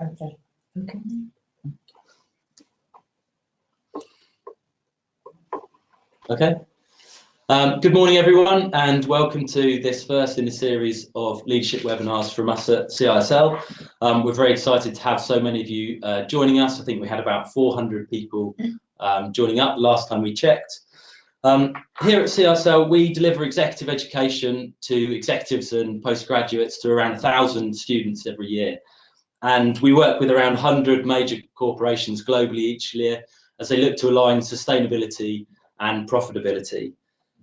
Okay. Okay. Okay. Um, good morning, everyone, and welcome to this first in a series of leadership webinars from us at CISL. Um, we're very excited to have so many of you uh, joining us. I think we had about 400 people um, joining up last time we checked. Um, here at CISL, we deliver executive education to executives and postgraduates to around 1,000 students every year. And we work with around 100 major corporations globally each year as they look to align sustainability and profitability.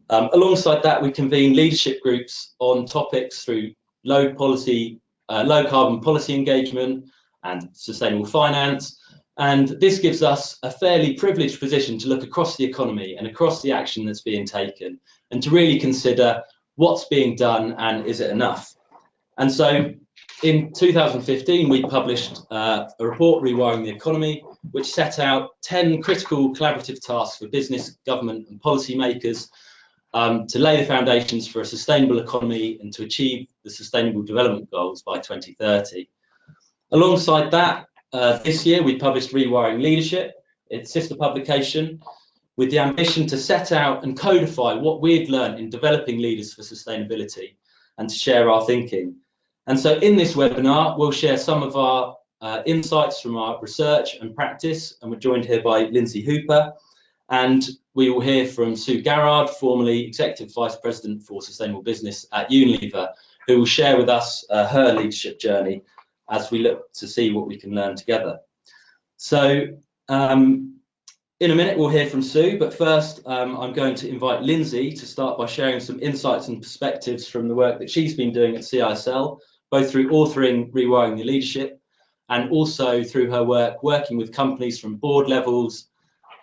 Um, alongside that, we convene leadership groups on topics through low policy, uh, low carbon policy engagement and sustainable finance. And this gives us a fairly privileged position to look across the economy and across the action that's being taken and to really consider what's being done and is it enough. And so in 2015, we published uh, a report, Rewiring the Economy, which set out 10 critical collaborative tasks for business, government and policymakers um, to lay the foundations for a sustainable economy and to achieve the Sustainable Development Goals by 2030. Alongside that, uh, this year we published Rewiring Leadership, its sister publication, with the ambition to set out and codify what we've learned in developing leaders for sustainability and to share our thinking. And so in this webinar, we'll share some of our uh, insights from our research and practice, and we're joined here by Lindsay Hooper, and we will hear from Sue Garrard, formerly Executive Vice President for Sustainable Business at Unilever, who will share with us uh, her leadership journey as we look to see what we can learn together. So um, in a minute, we'll hear from Sue, but first um, I'm going to invite Lindsay to start by sharing some insights and perspectives from the work that she's been doing at CISL both through authoring Rewiring the Leadership and also through her work working with companies from board levels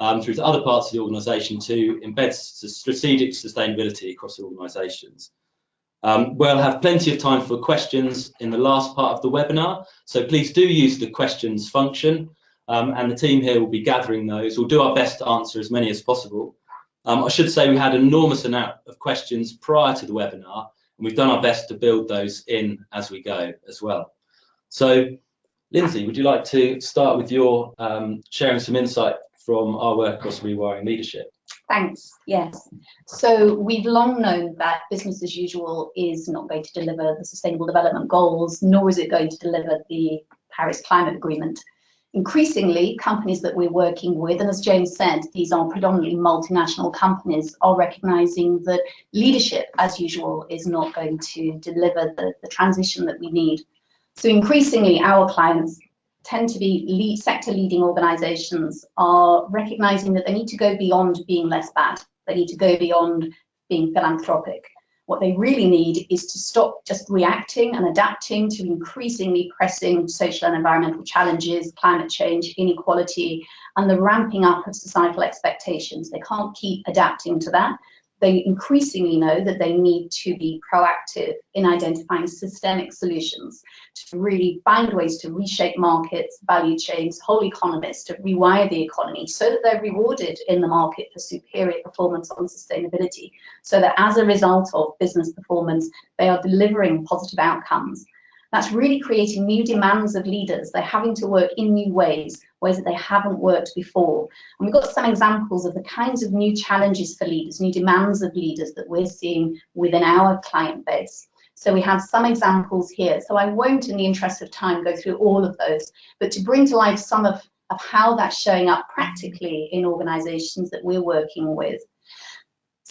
um, through to other parts of the organisation to embed strategic sustainability across organisations. Um, we'll have plenty of time for questions in the last part of the webinar, so please do use the questions function um, and the team here will be gathering those. We'll do our best to answer as many as possible. Um, I should say we had an enormous amount of questions prior to the webinar and we've done our best to build those in as we go as well. So, Lindsay, would you like to start with your um, sharing some insight from our work across rewiring leadership? Thanks, yes. So we've long known that business as usual is not going to deliver the Sustainable Development Goals, nor is it going to deliver the Paris Climate Agreement increasingly companies that we're working with, and as James said, these are predominantly multinational companies, are recognizing that leadership, as usual, is not going to deliver the, the transition that we need. So increasingly our clients tend to be lead, sector leading organizations are recognizing that they need to go beyond being less bad. They need to go beyond being philanthropic. What they really need is to stop just reacting and adapting to increasingly pressing social and environmental challenges, climate change, inequality, and the ramping up of societal expectations. They can't keep adapting to that they increasingly know that they need to be proactive in identifying systemic solutions to really find ways to reshape markets, value chains, whole economies, to rewire the economy so that they're rewarded in the market for superior performance on sustainability, so that as a result of business performance, they are delivering positive outcomes that's really creating new demands of leaders. They're having to work in new ways, ways that they haven't worked before. And we've got some examples of the kinds of new challenges for leaders, new demands of leaders that we're seeing within our client base. So we have some examples here. So I won't, in the interest of time, go through all of those, but to bring to life some of, of how that's showing up practically in organizations that we're working with.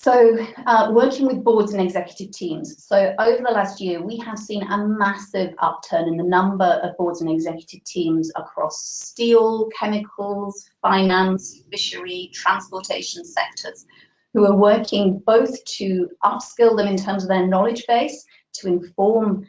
So uh, working with boards and executive teams. So over the last year, we have seen a massive upturn in the number of boards and executive teams across steel, chemicals, finance, fishery, transportation sectors, who are working both to upskill them in terms of their knowledge base, to inform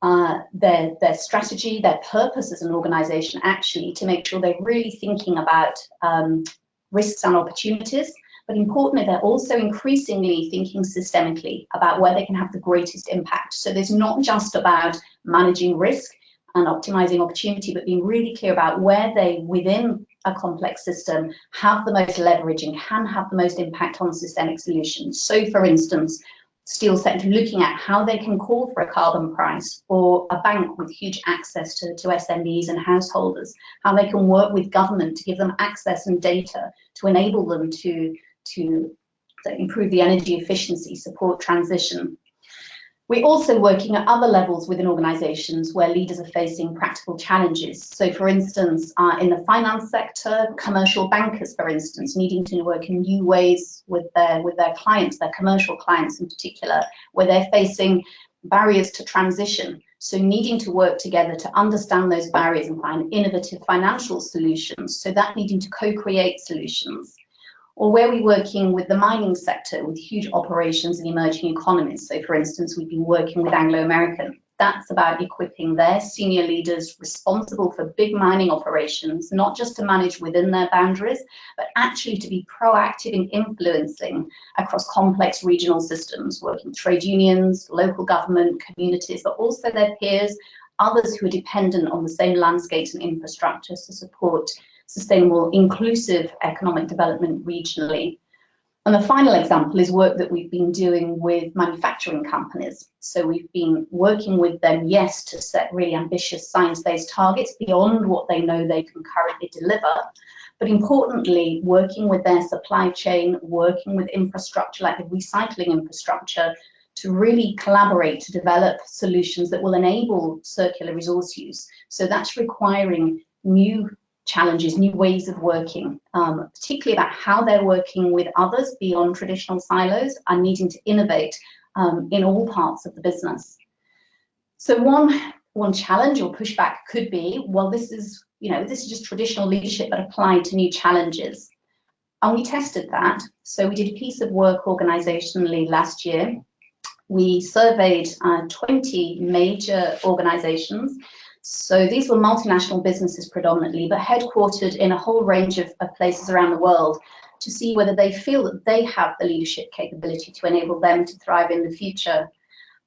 uh, their, their strategy, their purpose as an organization actually, to make sure they're really thinking about um, risks and opportunities, but importantly, they're also increasingly thinking systemically about where they can have the greatest impact. So there's not just about managing risk and optimizing opportunity, but being really clear about where they, within a complex system, have the most leverage and can have the most impact on systemic solutions. So for instance, steel sector looking at how they can call for a carbon price or a bank with huge access to, to SMEs and householders, how they can work with government to give them access and data to enable them to, to improve the energy efficiency, support transition. We're also working at other levels within organisations where leaders are facing practical challenges. So, for instance, uh, in the finance sector, commercial bankers, for instance, needing to work in new ways with their with their clients, their commercial clients in particular, where they're facing barriers to transition. So, needing to work together to understand those barriers and find innovative financial solutions. So, that needing to co-create solutions or where we're working with the mining sector with huge operations in emerging economies. So for instance, we've been working with Anglo American. That's about equipping their senior leaders responsible for big mining operations, not just to manage within their boundaries, but actually to be proactive in influencing across complex regional systems, working trade unions, local government, communities, but also their peers, others who are dependent on the same landscapes and infrastructures to support sustainable, inclusive economic development regionally. And the final example is work that we've been doing with manufacturing companies. So we've been working with them, yes, to set really ambitious science-based targets beyond what they know they can currently deliver, but importantly, working with their supply chain, working with infrastructure like the recycling infrastructure to really collaborate to develop solutions that will enable circular resource use. So that's requiring new challenges, new ways of working, um, particularly about how they're working with others beyond traditional silos and needing to innovate um, in all parts of the business. So one, one challenge or pushback could be, well, this is, you know, this is just traditional leadership but applied to new challenges. And we tested that. So we did a piece of work organizationally last year. We surveyed uh, 20 major organizations so these were multinational businesses predominantly, but headquartered in a whole range of, of, places around the world to see whether they feel that they have the leadership capability to enable them to thrive in the future.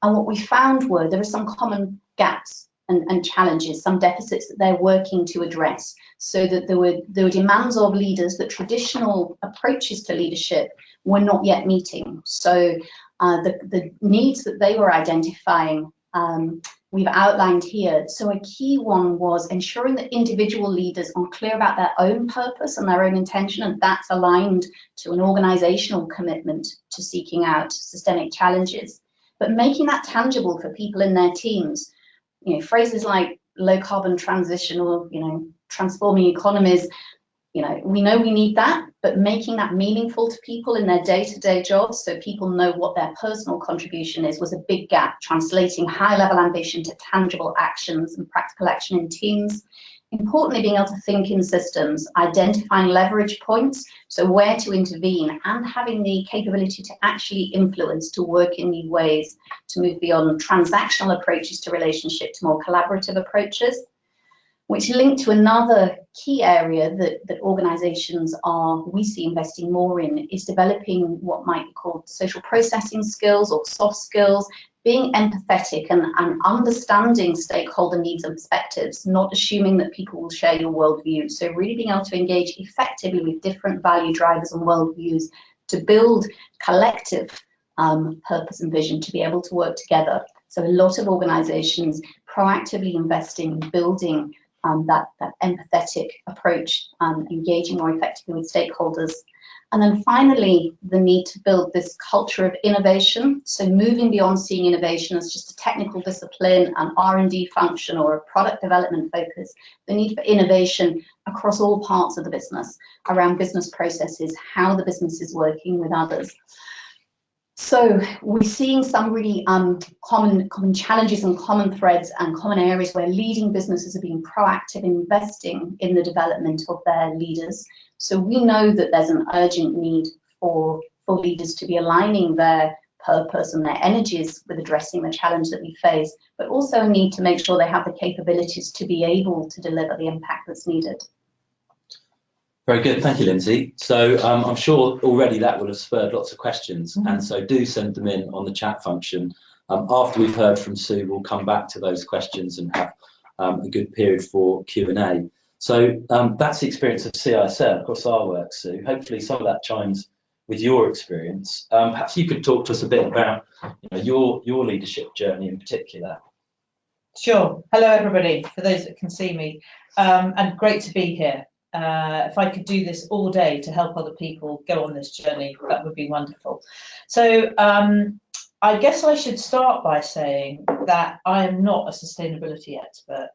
And what we found were there are some common gaps and, and challenges, some deficits that they're working to address. So that there were there were demands of leaders that traditional approaches to leadership were not yet meeting. So uh, the, the needs that they were identifying um, we've outlined here. So a key one was ensuring that individual leaders are clear about their own purpose and their own intention, and that's aligned to an organizational commitment to seeking out systemic challenges. But making that tangible for people in their teams, you know, phrases like low carbon transition or, you know, transforming economies you know, we know we need that, but making that meaningful to people in their day-to-day -day jobs so people know what their personal contribution is was a big gap, translating high-level ambition to tangible actions and practical action in teams. Importantly, being able to think in systems, identifying leverage points, so where to intervene, and having the capability to actually influence, to work in new ways, to move beyond transactional approaches to relationship to more collaborative approaches which link to another key area that, that organizations are, we see investing more in, is developing what might be called social processing skills or soft skills, being empathetic and, and understanding stakeholder needs and perspectives, not assuming that people will share your worldview. So really being able to engage effectively with different value drivers and worldviews to build collective um, purpose and vision to be able to work together. So a lot of organizations proactively investing in building um, that, that empathetic approach, um, engaging more effectively with stakeholders. And then finally, the need to build this culture of innovation. So moving beyond seeing innovation as just a technical discipline, an R&D function or a product development focus, the need for innovation across all parts of the business, around business processes, how the business is working with others. So we're seeing some really um, common, common challenges and common threads and common areas where leading businesses are being proactive in investing in the development of their leaders. So we know that there's an urgent need for, for leaders to be aligning their purpose and their energies with addressing the challenge that we face, but also need to make sure they have the capabilities to be able to deliver the impact that's needed. Very good, thank you, Lindsay. So um, I'm sure already that will have spurred lots of questions, mm -hmm. and so do send them in on the chat function. Um, after we've heard from Sue, we'll come back to those questions and have um, a good period for Q&A. So um, that's the experience of CISL across our work, Sue. Hopefully some of that chimes with your experience. Um, perhaps you could talk to us a bit about you know, your your leadership journey in particular. Sure. Hello, everybody. For those that can see me, um, and great to be here. Uh, if I could do this all day to help other people go on this journey, that would be wonderful. So um, I guess I should start by saying that I am not a sustainability expert.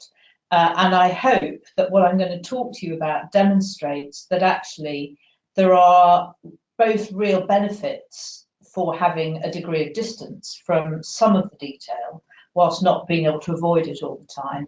Uh, and I hope that what I'm going to talk to you about demonstrates that actually there are both real benefits for having a degree of distance from some of the detail whilst not being able to avoid it all the time.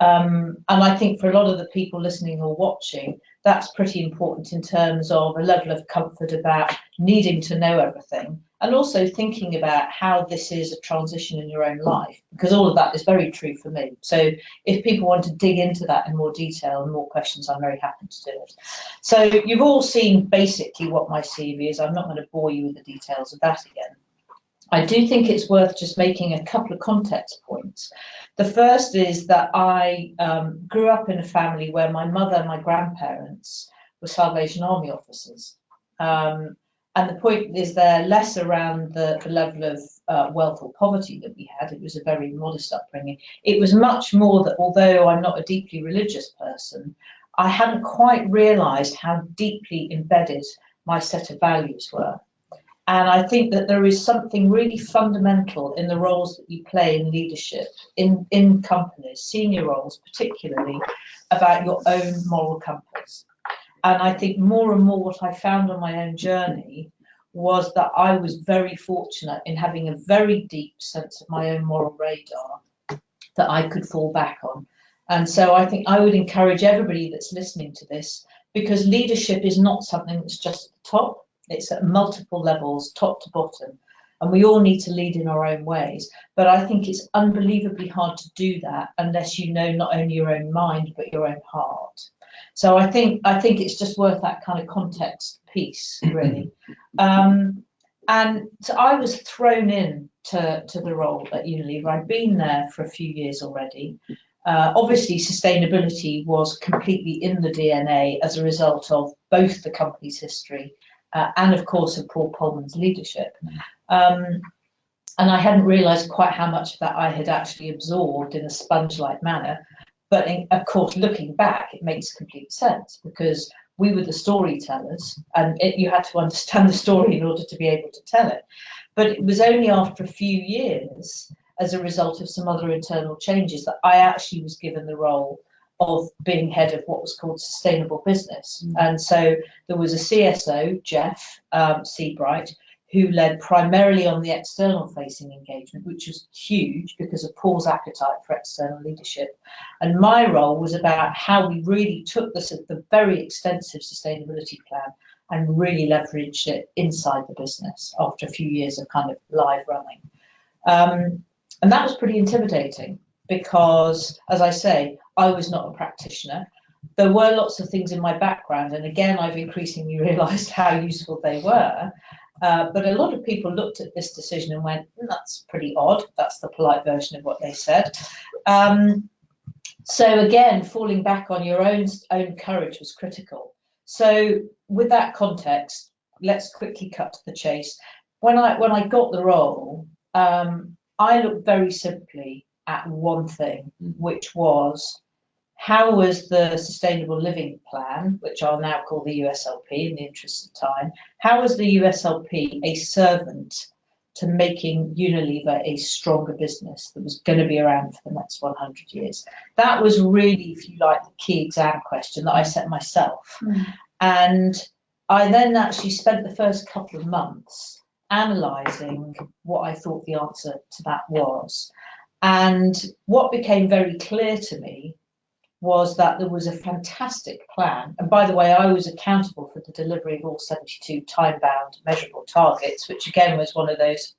Um, and I think for a lot of the people listening or watching, that's pretty important in terms of a level of comfort about needing to know everything and also thinking about how this is a transition in your own life, because all of that is very true for me. So if people want to dig into that in more detail and more questions, I'm very happy to do it. So you've all seen basically what my CV is. I'm not going to bore you with the details of that again. I do think it's worth just making a couple of context points. The first is that I um, grew up in a family where my mother and my grandparents were Salvation Army officers. Um, and the point is there less around the, the level of uh, wealth or poverty that we had. It was a very modest upbringing. It was much more that although I'm not a deeply religious person, I hadn't quite realised how deeply embedded my set of values were. And I think that there is something really fundamental in the roles that you play in leadership, in, in companies, senior roles particularly, about your own moral compass. And I think more and more what I found on my own journey was that I was very fortunate in having a very deep sense of my own moral radar that I could fall back on. And so I think I would encourage everybody that's listening to this because leadership is not something that's just at the top it's at multiple levels, top to bottom. And we all need to lead in our own ways. But I think it's unbelievably hard to do that unless you know not only your own mind, but your own heart. So I think I think it's just worth that kind of context piece, really. Um, and so I was thrown in to, to the role at Unilever. I'd been there for a few years already. Uh, obviously, sustainability was completely in the DNA as a result of both the company's history uh, and of course of Paul Polman's leadership. Um, and I hadn't realised quite how much of that I had actually absorbed in a sponge-like manner. But in, of course, looking back, it makes complete sense because we were the storytellers, and it, you had to understand the story in order to be able to tell it. But it was only after a few years, as a result of some other internal changes, that I actually was given the role of being head of what was called sustainable business. Mm. And so there was a CSO, Jeff um, Seabright, who led primarily on the external facing engagement, which was huge because of Paul's appetite for external leadership. And my role was about how we really took this, the very extensive sustainability plan and really leveraged it inside the business after a few years of kind of live running. Um, and that was pretty intimidating because, as I say, I was not a practitioner. There were lots of things in my background, and again, I've increasingly realised how useful they were. Uh, but a lot of people looked at this decision and went, mm, that's pretty odd. That's the polite version of what they said. Um, so again, falling back on your own, own courage was critical. So with that context, let's quickly cut to the chase. When I when I got the role, um, I looked very simply at one thing, mm. which was how was the Sustainable Living Plan, which I'll now call the USLP in the interest of time, how was the USLP a servant to making Unilever a stronger business that was going to be around for the next 100 years? That was really, if you like, the key exam question that I set myself. Mm. And I then actually spent the first couple of months analysing what I thought the answer to that was. And what became very clear to me was that there was a fantastic plan. And by the way, I was accountable for the delivery of all 72 time bound measurable targets, which again was one of those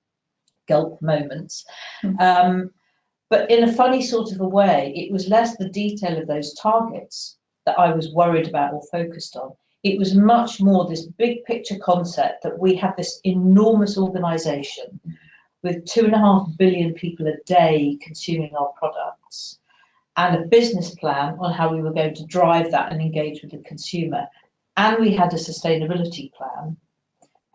gulp moments. Mm-hmm. Um, but in a funny sort of a way, it was less the detail of those targets that I was worried about or focused on. It was much more this big picture concept that we have this enormous organization with two and a half billion people a day consuming our products and a business plan on how we were going to drive that and engage with the consumer. And we had a sustainability plan.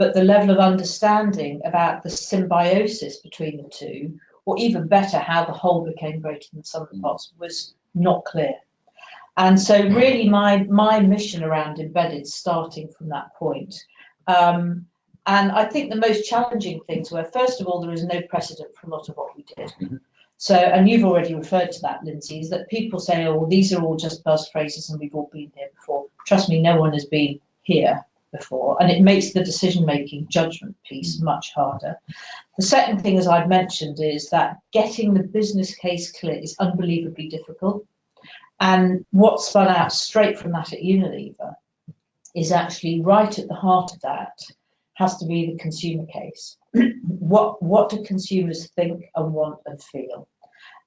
but the level of understanding about the symbiosis between the two, or even better, how the whole became greater than the sum of the parts, was not clear. And so really my, my mission around embedded starting from that point. Um, and I think the most challenging things were, first of all, there is no precedent for a lot of what we did. Mhm. So, and you've already referred to that, Lindsay, is that people say, oh, well, these are all just buzz phrases and we've all been here before. Trust me, no one has been here before. And it makes the decision-making judgment piece much harder. The second thing, as I've mentioned, is that getting the business case clear is unbelievably difficult. And what spun out straight from that at Unilever is actually right at the heart of that has to be the consumer case. what what do consumers think and want and feel?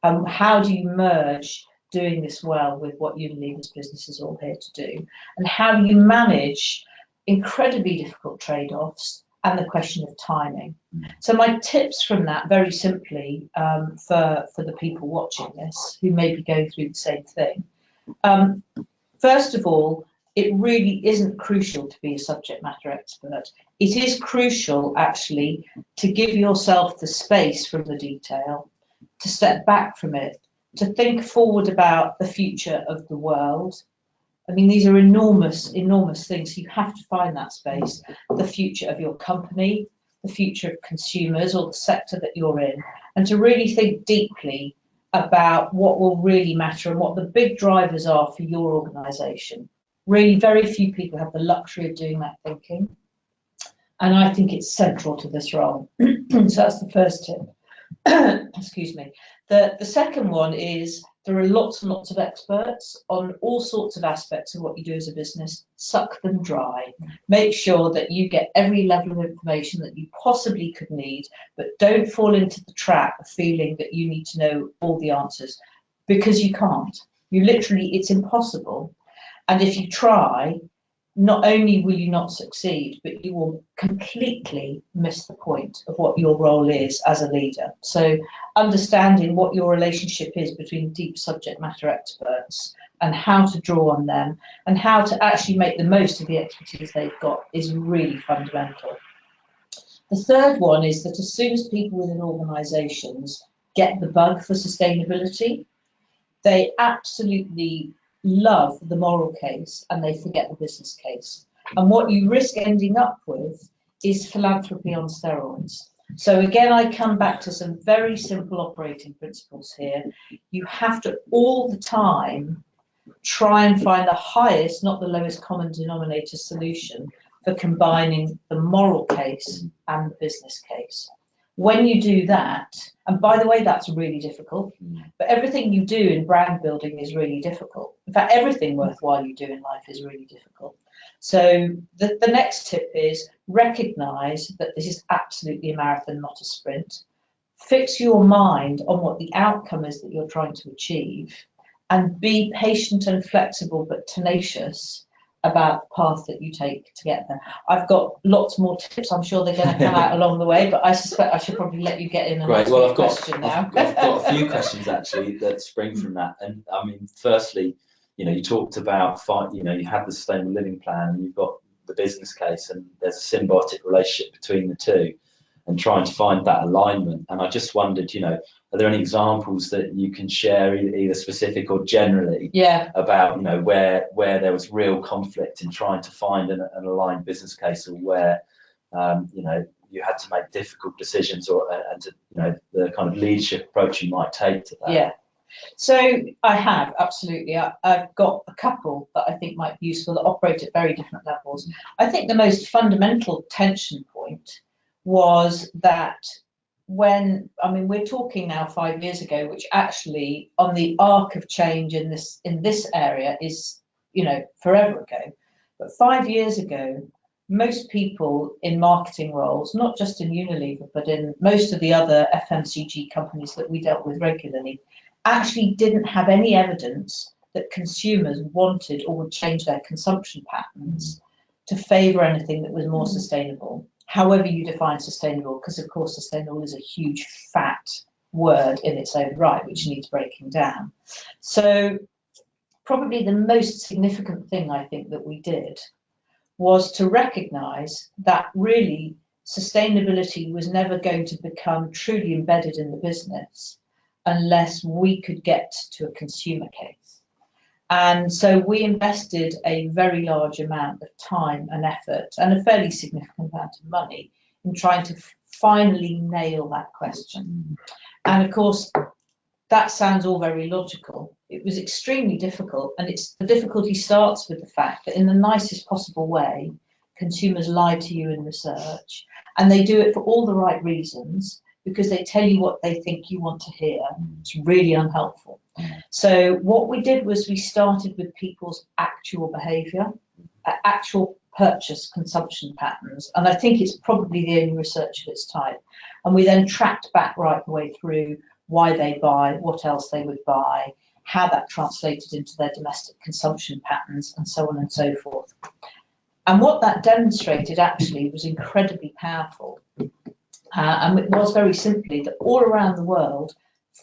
And how do you merge doing this well with what Unilever's business is all here to do? And how do you manage incredibly difficult trade-offs and the question of timing? So my tips from that, very simply, um, for, for the people watching this who may be going through the same thing. Um, first of all, it really isn't crucial to be a subject matter expert. It is crucial, actually, to give yourself the space from the detail, to step back from it, to think forward about the future of the world. I mean, these are enormous, enormous things. You have to find that space, the future of your company, the future of consumers or the sector that you're in, and to really think deeply about what will really matter and what the big drivers are for your organisation. Really, very few people have the luxury of doing that thinking. And I think it's central to this role. so that's the first tip. Excuse me. The, the second one is there are lots and lots of experts on all sorts of aspects of what you do as a business. Suck them dry. Make sure that you get every level of information that you possibly could need, but don't fall into the trap of feeling that you need to know all the answers because you can't. You literally, it's impossible. And if you try, not only will you not succeed, but you will completely miss the point of what your role is as a leader. So understanding what your relationship is between deep subject matter experts and how to draw on them and how to actually make the most of the expertise they've got is really fundamental. The third one is that as soon as people within organisations get the bug for sustainability, they absolutely love the moral case and they forget the business case. And what you risk ending up with is philanthropy on steroids. So again, I come back to some very simple operating principles here. You have to all the time try and find the highest, not the lowest common denominator solution for combining the moral case and the business case. When you do that, and by the way, that's really difficult, mm. but everything you do in brand building is really difficult. In fact, everything mm. worthwhile you do in life is really difficult. So the, the next tip is recognize that this is absolutely a marathon, not a sprint. Fix your mind on what the outcome is that you're trying to achieve and be patient and flexible but tenacious about the path that you take to get there. I've got lots more tips. I'm sure they're going to come out along the way, but I suspect I should probably let you get in and Great. ask Well, I've got question now. I've, I've got a few questions actually that spring hmm. from that. And I mean, firstly, you know, you talked about fight. You know, you have the sustainable living plan, and you've got the business case, and there's a symbiotic relationship between the two, and trying to find that alignment. And I just wondered, you know, are there any examples that you can share, either specific or generally, yeah, about you know where where there was real conflict in trying to find an, an aligned business case, or where um, you know you had to make difficult decisions, or and to, you know the kind of leadership approach you might take to that. yeah. So I have absolutely. I, I've got a couple that I think might be useful that operate at very different levels. I think the most fundamental tension point was that when I mean we're talking now five years ago, which actually on the arc of change in this in this area is you know forever ago. But five years ago, most people in marketing roles, not just in Unilever, but in most of the other FMCG companies that we dealt with regularly, actually didn't have any evidence that consumers wanted or would change their consumption patterns to favour anything that was more sustainable. However you define sustainable, because of course sustainable is a huge fat word in its own right, which needs breaking down. So probably the most significant thing I think that we did was to recognise that really sustainability was never going to become truly embedded in the business unless we could get to a consumer case. And so we invested a very large amount of time and effort and a fairly significant amount of money in trying to finally nail that question. And of course, that sounds all very logical. It was extremely difficult, and it's the difficulty starts with the fact that in the nicest possible way, consumers lie to you in research, and they do it for all the right reasons because they tell you what they think you want to hear. Mm. It's really unhelpful. Mm. So what we did was we started with people's actual behaviour, actual purchase consumption patterns, and I think it's probably the only research of its type. And we then tracked back right the way through why they buy, what else they would buy, how that translated into their domestic consumption patterns, and so on and so forth. And what that demonstrated actually was incredibly powerful. Uh, and it was very simply that all around the world,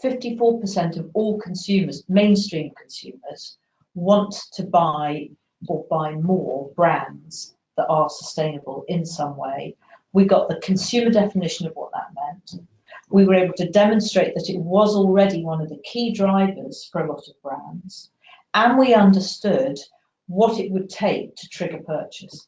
54% of all consumers, mainstream consumers, want to buy or buy more brands that are sustainable in some way. We got the consumer definition of what that meant. We were able to demonstrate that it was already one of the key drivers for a lot of brands. And we understood what it would take to trigger purchase.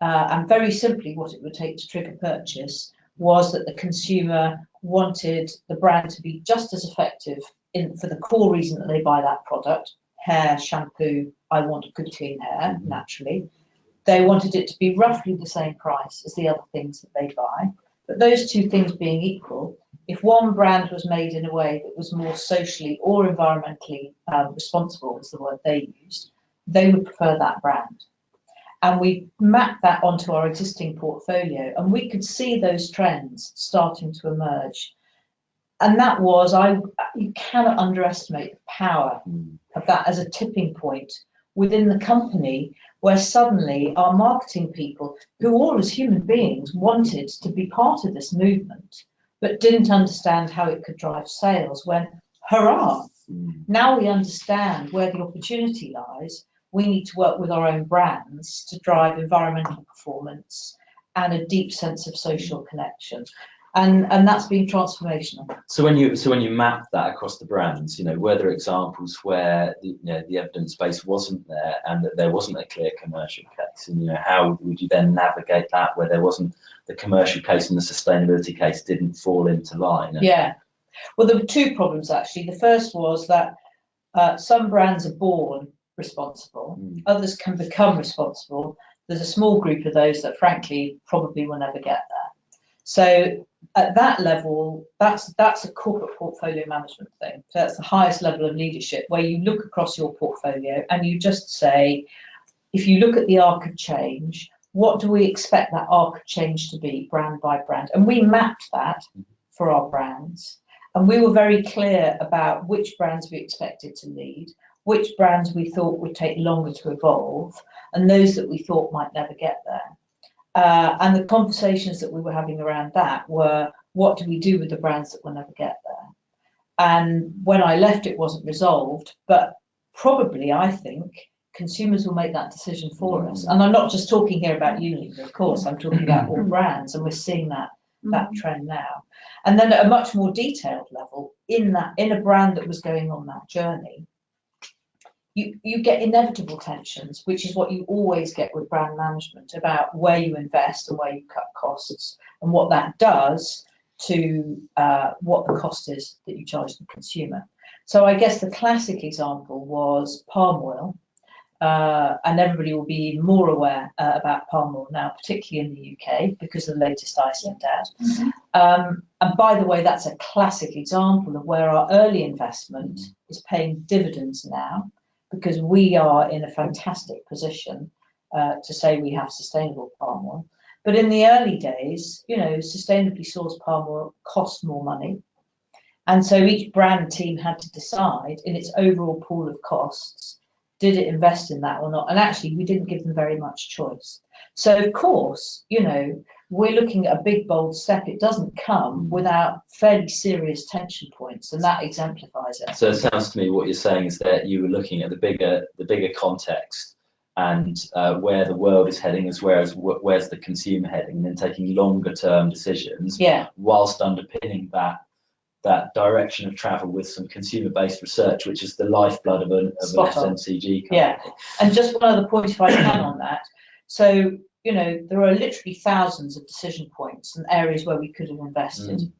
Uh, and very simply, what it would take to trigger purchase was that the consumer wanted the brand to be just as effective in, for the core reason that they buy that product hair, shampoo, I want good clean hair, mm-hmm. naturally. They wanted it to be roughly the same price as the other things that they buy. But those two things being equal, if one brand was made in a way that was more socially or environmentally um, responsible, was the word they used, they would prefer that brand. And we mapped that onto our existing portfolio, and we could see those trends starting to emerge. And that was, I you cannot underestimate the power of that as a tipping point within the company where suddenly our marketing people, who all as human beings wanted to be part of this movement, but didn't understand how it could drive sales, when hurrah, mm. now we understand where the opportunity lies we need to work with our own brands to drive environmental performance and a deep sense of social connection. And, and that's been transformational. So when you so when you map that across the brands, you know, were there examples where the, you know, the evidence base wasn't there and that there wasn't a clear commercial case, and you know, how would you then navigate that where there wasn't the commercial case and the sustainability case didn't fall into line? Yeah, well, there were two problems actually. The first was that uh, some brands are born responsible. Mm. Others can become responsible. There's a small group of those that, frankly, probably will never get there. So at that level, that's that's a corporate portfolio management thing. So that's the highest level of leadership where you look across your portfolio and you just say, if you look at the arc of change, what do we expect that arc of change to be brand by brand? And we mapped that for our brands. And we were very clear about which brands we expected to lead, which brands we thought would take longer to evolve, and those that we thought might never get there. Uh, and the conversations that we were having around that were, what do we do with the brands that will never get there? And when I left, it wasn't resolved, but probably I think consumers will make that decision for us. And I'm not just talking here about Unilever, of course, I'm talking about all brands, and we're seeing that that mm-hmm. trend now. And then at a much more detailed level, in that in a brand that was going on that journey, you, you get inevitable tensions, which is what you always get with brand management about where you invest and where you cut costs and what that does to uh, what the cost is that you charge the consumer. So I guess the classic example was palm oil, uh, and everybody will be more aware uh, about palm oil now, particularly in the UK because of the latest ICM data. Mm -hmm. um, and by the way, that's a classic example of where our early investment is paying dividends now because we are in a fantastic position uh, to say we have sustainable palm oil. But in the early days, you know, sustainably sourced palm oil cost more money. And so each brand team had to decide in its overall pool of costs, did it invest in that or not? And actually, we didn't give them very much choice. So, of course, you know, we're looking at a big, bold step. It doesn't come without fairly serious tension points, and that exemplifies it. So it sounds to me what you're saying is that you were looking at the bigger, the bigger context and uh, where the world is heading as well as wh- where's the consumer heading, and then taking longer term decisions Yeah, whilst underpinning that that direction of travel with some consumer based research, which is the lifeblood of an, of an. FMCG company. Yeah. and just one other point if I can on that. So, you know, there are literally thousands of decision points and areas where we could have invested.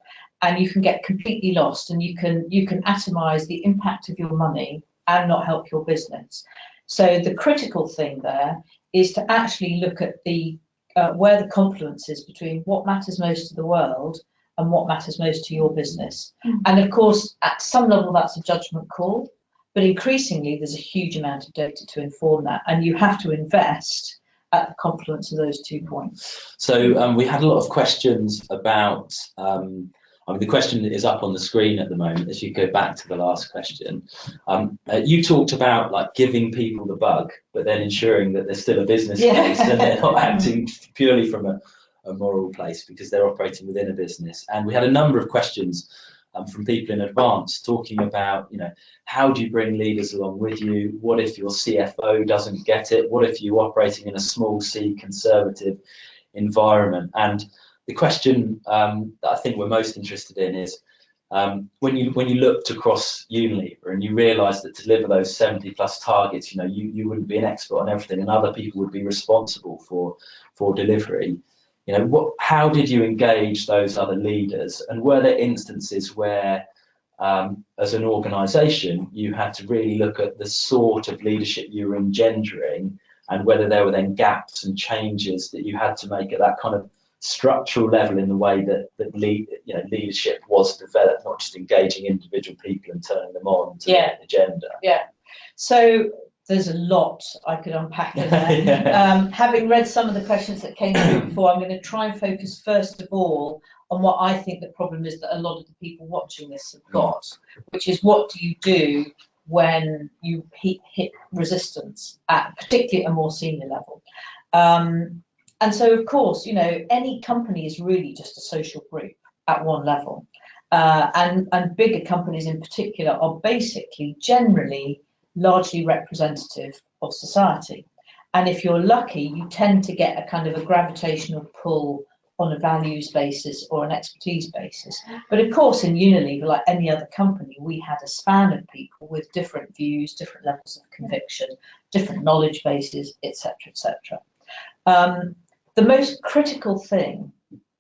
And you can get completely lost and you can you can atomize the impact of your money and not help your business. So the critical thing there is to actually look at the uh, where the confluence is between what matters most to the world and what matters most to your business. Mm. And of course, at some level, that's a judgment call, but increasingly, there's a huge amount of data to inform that, and you have to invest at the confluence of those two points. So um, we had a lot of questions about. Um, I mean, the question is up on the screen at the moment. As you go back to the last question, um, uh, you talked about like giving people the bug, but then ensuring that there's still a business Yeah. case and they're not acting purely from a, a moral place because they're operating within a business. And we had a number of questions um, from people in advance talking about, you know, how do you bring leaders along with you? What if your CFO doesn't get it? What if you're operating in a small C conservative environment? And the question um, that I think we're most interested in is um, when you when you looked across Unilever and you realised that to deliver those 70 plus targets, you know, you, you wouldn't be an expert on everything, and other people would be responsible for for delivery. You know, what how did you engage those other leaders, and were there instances where um, as an organisation, you had to really look at the sort of leadership you were engendering and whether there were then gaps and changes that you had to make at that kind of structural level in the way that, that lead, you know, leadership was developed, not just engaging individual people and turning them on to Yeah. the agenda. Yeah. So there's a lot I could unpack in there. Yeah. Um, having read some of the questions that came through before, I'm going to try and focus first of all on what I think the problem is that a lot of the people watching this have got, which is what do you do when you hit, hit resistance at particularly at a more senior level. Um, and so, of course, you know, any company is really just a social group at one level. Uh, and, and bigger companies in particular are basically generally largely representative of society. And if you're lucky, you tend to get a kind of a gravitational pull on a values basis or an expertise basis. But of course, in Unilever, like any other company, we had a span of people with different views, different levels of conviction, different knowledge bases, etc., etc. Um, the most critical thing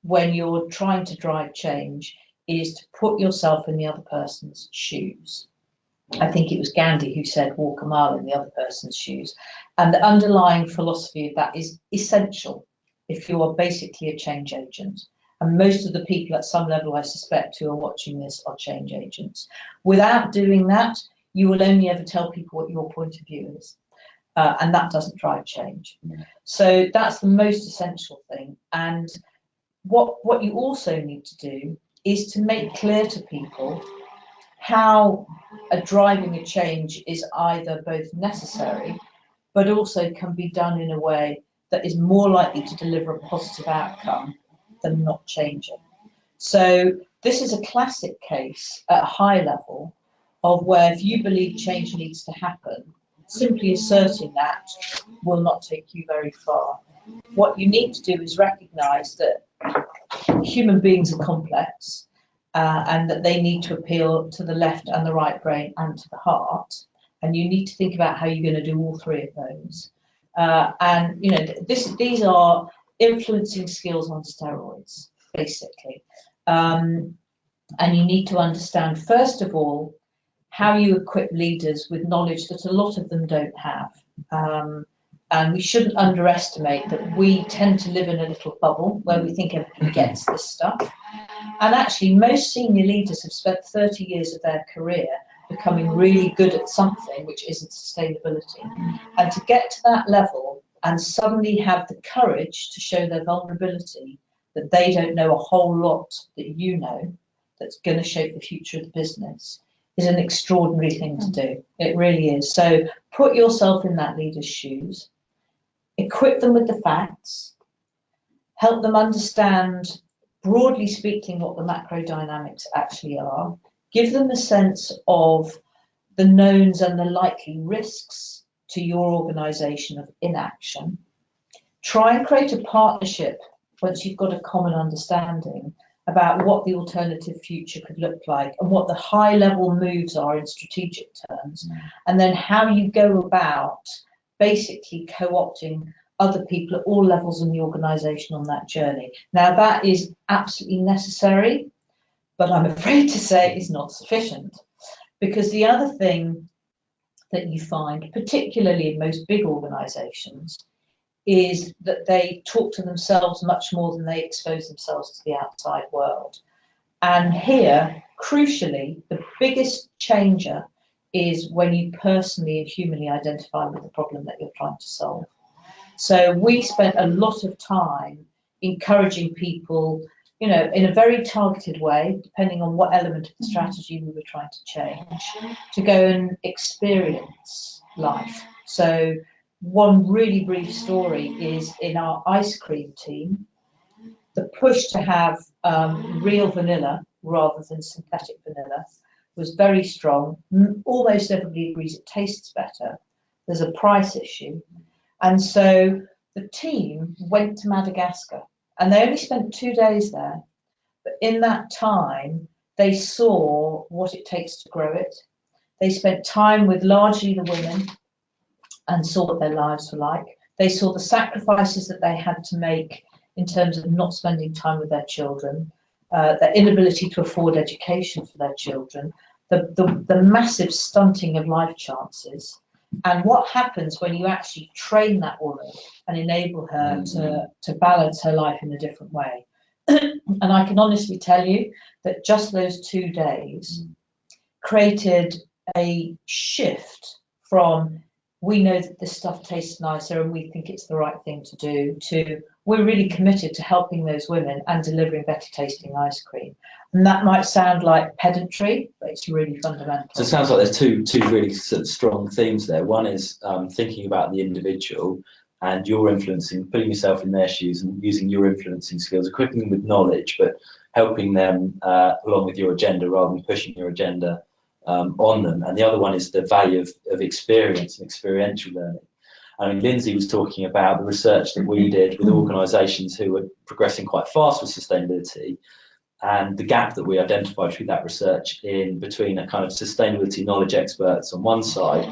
when you're trying to drive change is to put yourself in the other person's shoes. I think it was Gandhi who said, walk a mile in the other person's shoes. And the underlying philosophy of that is essential if you are basically a change agent. And most of the people at some level, I suspect, who are watching this are change agents. Without doing that, you will only ever tell people what your point of view is. Uh, and that doesn't drive change. So that's the most essential thing. And what, what you also need to do is to make clear to people how a driving a change is either both necessary, but also can be done in a way that is more likely to deliver a positive outcome than not changing. So this is a classic case at a high level of where if you believe change needs to happen, simply asserting that will not take you very far. What you need to do is recognize that human beings are complex uh, and that they need to appeal to the left and the right brain and to the heart. And you need to think about how you're going to do all three of those. Uh, and you know, this these are influencing skills on steroids, basically. Um, and you need to understand, first of all, how you equip leaders with knowledge that a lot of them don't have. Um, and we shouldn't underestimate that we tend to live in a little bubble where we think everybody gets this stuff. And actually, most senior leaders have spent 30 years of their career becoming really good at something which isn't sustainability. And to get to that level and suddenly have the courage to show their vulnerability that they don't know a whole lot that you know that's going to shape the future of the business is an extraordinary thing to do. It really is. So put yourself in that leader's shoes, equip them with the facts, help them understand, broadly speaking, what the macro dynamics actually are, give them a sense of the knowns and the likely risks to your organisation of inaction. Try and create a partnership once you've got a common understanding about what the alternative future could look like and what the high level moves are in strategic terms, mm. and then how you go about basically co-opting other people at all levels in the organisation on that journey. Now that is absolutely necessary, but I'm afraid to say is not sufficient. Because the other thing that you find, particularly in most big organisations, is that they talk to themselves much more than they expose themselves to the outside world. And here, crucially, the biggest changer is when you personally and humanly identify with the problem that you're trying to solve. So we spent a lot of time encouraging people, you know, in a very targeted way, depending on what element of the strategy we were trying to change, to go and experience life. So one really brief story is in our ice cream team, the push to have um, real vanilla rather than synthetic vanilla was very strong. Almost everybody agrees it tastes better. There's a price issue. And so the team went to Madagascar and they only spent two days there. But in that time, they saw what it takes to grow it. They spent time with largely the women and saw what their lives were like. They saw the sacrifices that they had to make in terms of not spending time with their children, uh, their inability to afford education for their children, the, the, the massive stunting of life chances, and what happens when you actually train that woman and enable her mm-hmm. to, to balance her life in a different way. and I can honestly tell you that just those two days mm. created a shift from we know that this stuff tastes nicer and we think it's the right thing to do to we're really committed to helping those women and delivering better tasting ice cream. And that might sound like pedantry but it's really fundamental. So it sounds like there's two two really strong themes there. One is um, thinking about the individual and your influencing putting yourself in their shoes and using your influencing skills equipping them with knowledge but helping them uh, along with your agenda rather than pushing your agenda um, on them. And the other one is the value of, of experience and experiential learning. I mean, Lindsay was talking about the research that we did with organisations who were progressing quite fast with sustainability and the gap that we identified through that research in between a kind of sustainability knowledge experts on one side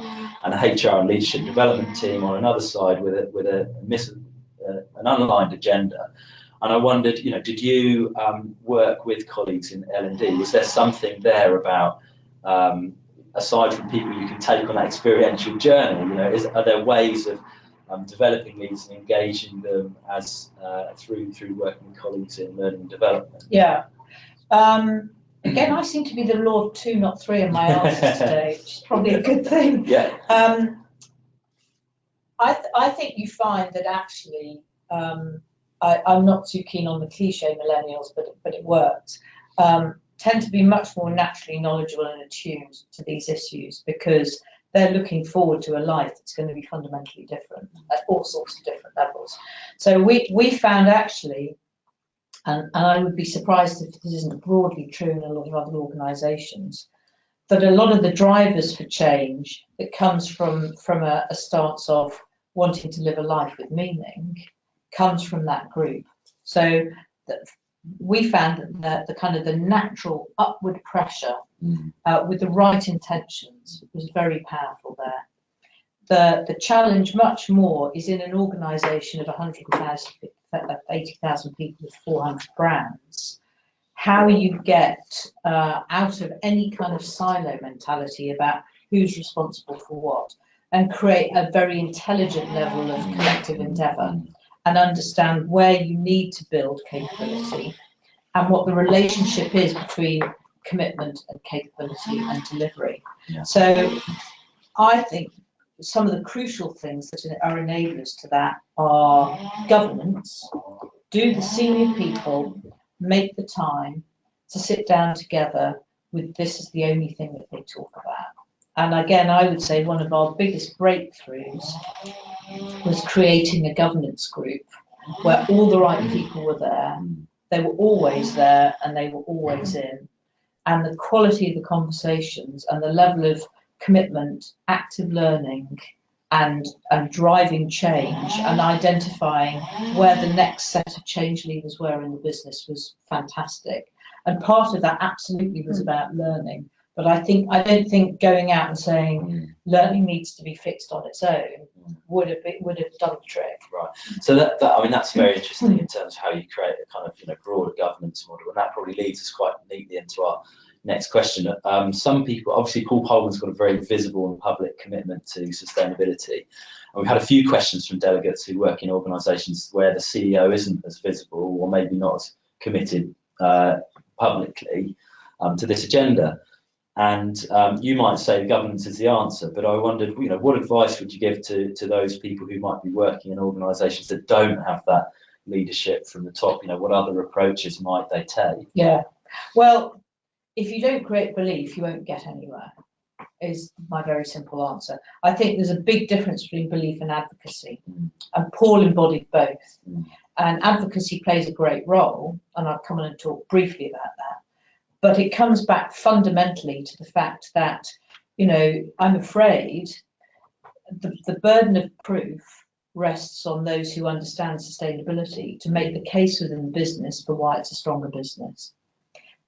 and a HR and leadership development team on another side with a, with a, miss, uh, an unaligned agenda. And I wondered, you know, did you um, work with colleagues in L&D? Was there something there about um, aside from people you can take on that experiential journey? You know, is, are there ways of um, developing these and engaging them as uh, through through working with colleagues in learning and development? Yeah. Um, again, I seem to be the law of two, not three, in my answers today, which is probably a good thing. Yeah. Um, I th I think you find that actually. Um, I, am not too keen on the cliche millennials, but but it works. Um, tend to be much more naturally knowledgeable and attuned to these issues because they're looking forward to a life that's going to be fundamentally different at all sorts of different levels. So we, we found actually, and, and I would be surprised if this isn't broadly true in a lot of other organisations, that a lot of the drivers for change that comes from, from a, a stance of wanting to live a life with meaning comes from that group. So we found that the, kind of the natural upward pressure mm. uh, with the right intentions was very powerful there. The, the challenge much more is in an organisation of 100,000, 80,000 people with 400 brands, how you get uh, out of any kind of silo mentality about who's responsible for what and create a very intelligent level of collective endeavour and understand where you need to build capability and what the relationship is between commitment and capability and delivery. Yeah. So I think some of the crucial things that are enablers to that are governance. Do the senior people make the time to sit down together with this is the only thing that they talk about? And again, I would say one of our biggest breakthroughs was creating a governance group where all the right people were there. They were always there and they were always in. And the quality of the conversations and the level of commitment, active learning, and, and driving change and identifying where the next set of change levers were in the business was fantastic. And part of that absolutely was hmm. about learning. But I think I don't think going out and saying learning needs to be fixed on its own would have been, would have done the trick. Right. So that, that I mean that's very interesting in terms of how you create a kind of you know broader governance model, and that probably leads us quite neatly into our next question. Um, some people, obviously, Paul Polman's got a very visible and public commitment to sustainability. And we've had a few questions from delegates who work in organisations where the CEO isn't as visible or maybe not as committed uh, publicly um, to this agenda. And um, you might say governance is the answer, but I wondered, you know, what advice would you give to, to those people who might be working in organisations that don't have that leadership from the top? You know, what other approaches might they take? Yeah. Well, if you don't create belief, you won't get anywhere, is my very simple answer. I think there's a big difference between belief and advocacy, Mm. and Paul embodied both. Mm. And advocacy plays a great role, and I'll come on and talk briefly about that. But it comes back fundamentally to the fact that, you know, I'm afraid the, the burden of proof rests on those who understand sustainability to make the case within the business for why it's a stronger business.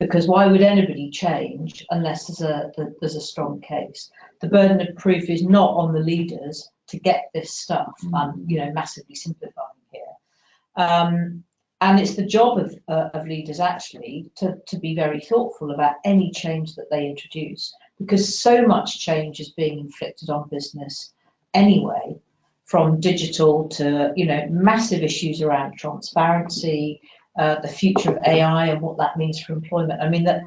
Because why would anybody change unless there's a there's a strong case? The burden of proof is not on the leaders to get this stuff i'm you know massively simplifying here. Um, and it's the job of, uh, of leaders actually to, to be very thoughtful about any change that they introduce because so much change is being inflicted on business anyway from digital to you know massive issues around transparency uh, the future of AI and what that means for employment. I mean, that